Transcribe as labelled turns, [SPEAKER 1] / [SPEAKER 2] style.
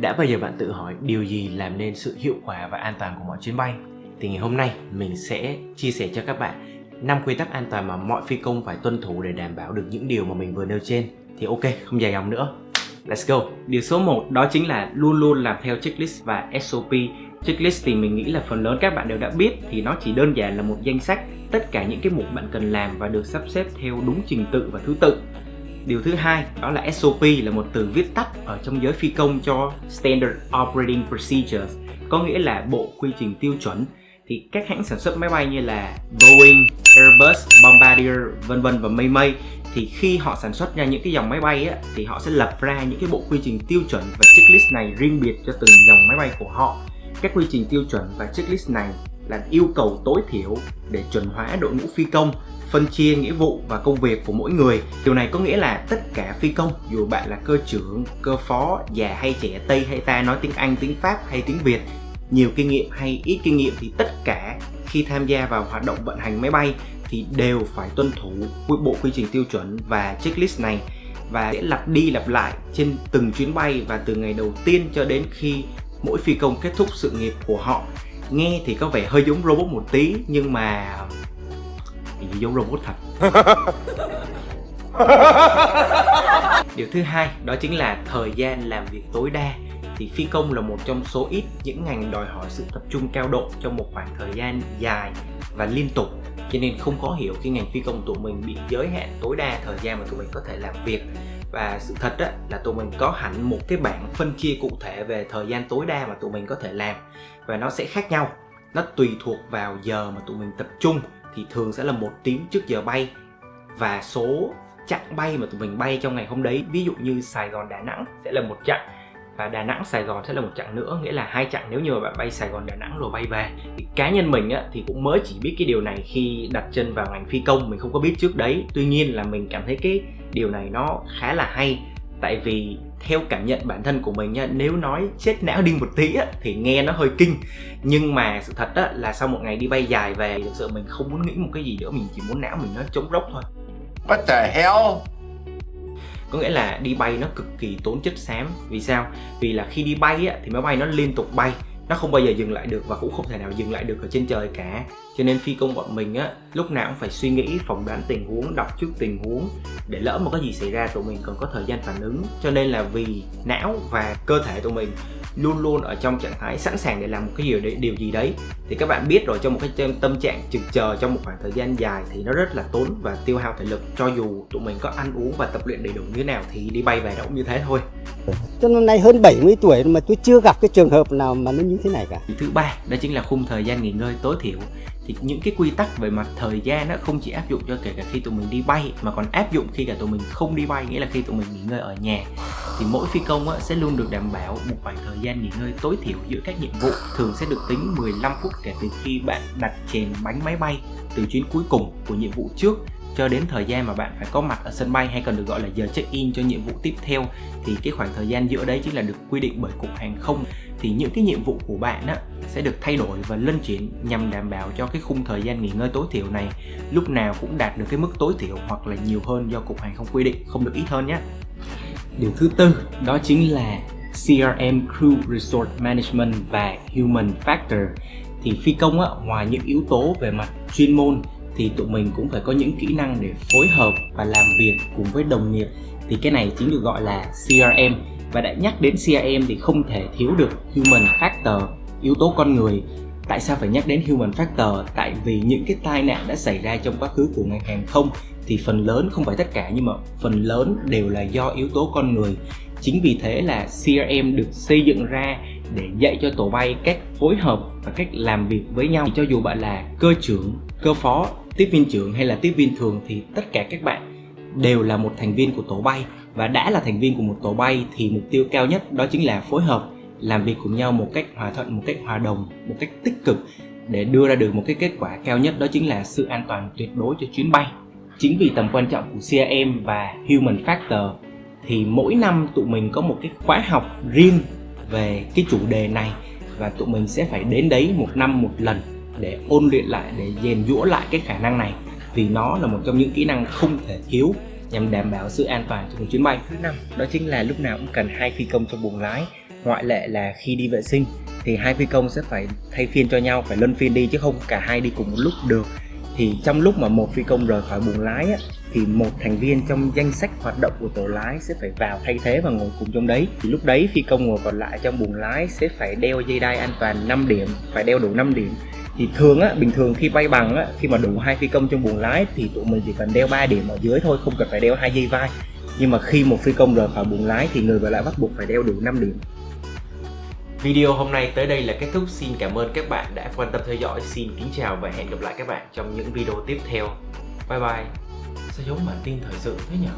[SPEAKER 1] Đã bao giờ bạn tự hỏi điều gì làm nên sự hiệu quả và an toàn của mọi chuyến bay? Thì ngày hôm nay mình sẽ chia sẻ cho các bạn 5 quy tắc an toàn mà mọi phi công phải tuân thủ để đảm bảo được những điều mà mình vừa nêu trên. Thì ok, không dài dòng nữa. Let's go. Điều số 1 đó chính là luôn luôn làm theo checklist và SOP. Checklist thì mình nghĩ là phần lớn các bạn đều đã biết thì nó chỉ đơn giản là một danh sách tất cả những cái mục bạn cần làm và được sắp xếp theo đúng trình tự và thứ tự. Điều thứ hai đó là SOP là một từ viết tắt ở trong giới phi công cho Standard Operating Procedures có nghĩa là bộ quy trình tiêu chuẩn. Thì các hãng sản xuất máy bay như là Boeing, Airbus, Bombardier vân vân và mây mây thì khi họ sản xuất ra những cái dòng máy bay á, thì họ sẽ lập ra những cái bộ quy trình tiêu chuẩn và checklist này riêng biệt cho từng dòng máy bay của họ. Các quy trình tiêu chuẩn và checklist này là yêu cầu tối thiểu để chuẩn hóa đội ngũ phi công, phân chia nghĩa vụ và công việc của mỗi người. Điều này có nghĩa là tất cả phi công, dù bạn là cơ trưởng, cơ phó, già hay trẻ, tây hay ta, nói tiếng anh, tiếng pháp hay tiếng việt, nhiều kinh nghiệm hay ít kinh nghiệm thì tất cả khi tham gia vào hoạt động vận hành máy bay thì đều phải tuân thủ bộ quy trình tiêu chuẩn và checklist này và sẽ lặp đi lặp lại trên từng chuyến bay và từ ngày đầu tiên cho đến khi mỗi phi công kết thúc sự nghiệp của họ nghe thì có vẻ hơi giống robot một tí nhưng mà thì giống robot thật. Điều thứ hai đó chính là thời gian làm việc tối đa. Thì phi công là một trong số ít những ngành đòi hỏi sự tập trung cao độ trong một khoảng thời gian dài và liên tục. Cho nên không khó hiểu khi ngành phi công tụi mình bị giới hạn tối đa thời gian mà tụi mình có thể làm việc và sự thật đó là tụi mình có hẳn một cái bảng phân chia cụ thể về thời gian tối đa mà tụi mình có thể làm. Và nó sẽ khác nhau. Nó tùy thuộc vào giờ mà tụi mình tập trung thì thường sẽ là một tiếng trước giờ bay. Và số chặng bay mà tụi mình bay trong ngày hôm đấy ví dụ như Sài Gòn Đà Nẵng sẽ là một chặng. Và Đà Nẵng Sài Gòn sẽ là một chặng nữa nghĩa là hai chặng. Nếu như mà bạn bay Sài Gòn Đà Nẵng rồi bay về thì cá nhân mình á, thì cũng mới chỉ biết cái điều này khi đặt chân vào ngành phi công mình không có biết trước đấy. Tuy nhiên là mình cảm thấy cái điều này nó khá là hay. Tại vì theo cảm nhận bản thân của mình nha nếu nói chết não đi một tí á, thì nghe nó hơi kinh. Nhưng mà sự thật á, là sau một ngày đi bay dài về thực sự mình không muốn nghĩ một cái gì nữa mình chỉ muốn não mình nó trống rỗng thôi.
[SPEAKER 2] What the hell?
[SPEAKER 1] có nghĩa là đi bay nó cực kỳ tốn chất xám. Vì sao? Vì là khi đi bay á, thì máy bay nó liên tục bay nó không bao giờ dừng lại được và cũng không thể nào dừng lại được ở trên trời cả. Cho nên phi công bọn mình á, lúc nào cũng phải suy nghĩ, phỏng đoán tình huống, đọc trước tình huống để lỡ mà có gì xảy ra tụi mình còn có thời gian phản ứng. Cho nên là vì não và cơ thể tụi mình luôn luôn ở trong trạng thái sẵn sàng để làm một cái điều điều gì đấy. Thì các bạn biết rồi, trong một cái tâm trạng trực chờ trong một khoảng thời gian dài thì nó rất là tốn và tiêu hao thể lực. Cho dù tụi mình có ăn uống và tập luyện đầy đủ như thế nào thì đi bay về nó cũng như thế thôi.
[SPEAKER 3] Cho năm nay hơn 70 tuổi mà tôi chưa gặp cái trường hợp nào mà nó như thế này cả.
[SPEAKER 1] Thứ ba đó chính là khung thời gian nghỉ ngơi tối thiểu. Thì những cái quy tắc về mặt thời gian nó không chỉ áp dụng cho kể cả khi tụi mình đi bay mà còn áp dụng khi cả tụi mình không đi bay nghĩa là khi tụi mình nghỉ ngơi ở nhà. Thì mỗi phi công á, sẽ luôn được đảm bảo một khoảng thời gian nghỉ ngơi tối thiểu giữa các nhiệm vụ thường sẽ được tính 15 phút kể từ khi bạn đặt chèn bánh máy bay từ chuyến cuối cùng của nhiệm vụ trước cho đến thời gian mà bạn phải có mặt ở sân bay hay còn được gọi là giờ check-in cho nhiệm vụ tiếp theo thì cái khoảng thời gian giữa đấy chính là được quy định bởi cục hàng không. Thì những cái nhiệm vụ của bạn á, sẽ được thay đổi và lân chuyển nhằm đảm bảo cho cái khung thời gian nghỉ ngơi tối thiểu này lúc nào cũng đạt được cái mức tối thiểu hoặc là nhiều hơn do cục hàng không quy định. Không được ít hơn nhé. Điều thứ tư đó chính là CRM Crew Resort Management và Human Factor. Thì phi công á, ngoài những yếu tố về mặt chuyên môn thì tụi mình cũng phải có những kỹ năng để phối hợp và làm việc cùng với đồng nghiệp. Thì cái này chính được gọi là CRM và đã nhắc đến CRM thì không thể thiếu được Human Factor, yếu tố con người. Tại sao phải nhắc đến human factor? Tại vì những cái tai nạn đã xảy ra trong quá khứ của ngành hàng không thì phần lớn, không phải tất cả, nhưng mà phần lớn đều là do yếu tố con người. Chính vì thế là CRM được xây dựng ra để dạy cho tổ bay cách phối hợp và cách làm việc với nhau. Cho dù bạn là cơ trưởng, cơ phó tiếp viên trưởng hay là tiếp viên thường thì tất cả các bạn đều là một thành viên của tổ bay. Và đã là thành viên của một tổ bay thì mục tiêu cao nhất đó chính là phối hợp, làm việc cùng nhau một cách hòa thuận, một cách hòa đồng, một cách tích cực để đưa ra được một cái kết quả cao nhất đó chính là sự an toàn tuyệt đối cho chuyến bay. Chính vì tầm quan trọng của CRM và Human Factor thì mỗi năm tụi mình có một cái khóa học riêng về cái chủ đề này và tụi mình sẽ phải đến đấy một năm một lần để ôn luyện lại để rèn giũa lại cái khả năng này. Vì nó là một trong những kỹ năng không thể thiếu nhằm đảm bảo sự an toàn trong một chuyến bay. Thứ năm đó chính là lúc nào cũng cần hai phi công trong buồng lái. Ngoại lệ là khi đi vệ sinh thì hai phi công sẽ phải thay phiên cho nhau phải luân phiên đi chứ không cả hai đi cùng một lúc được. Thì trong lúc mà một phi công rời khỏi buồng lái á, thì một thành viên trong danh sách hoạt động của tổ lái sẽ phải vào thay thế và ngồi cùng trong đấy. Thì lúc đấy phi công ngồi còn lại trong buồng lái sẽ phải đeo dây đai an toàn 5 điểm phải đeo đủ 5 điểm thì thường á, bình thường khi bay bằng á, khi mà đủ hai phi công trong buồng lái thì tụi mình chỉ cần đeo 3 điểm ở dưới thôi, không cần phải đeo hai dây vai nhưng mà khi một phi công rời khỏi buồng lái thì người vợ lại bắt buộc phải đeo đủ 5 điểm Video hôm nay tới đây là kết thúc. Xin cảm ơn các bạn đã quan tâm theo dõi. Xin kính chào và hẹn gặp lại các bạn trong những video tiếp theo. Bye bye. Sao giống bản tin thời sự thế nhỉ?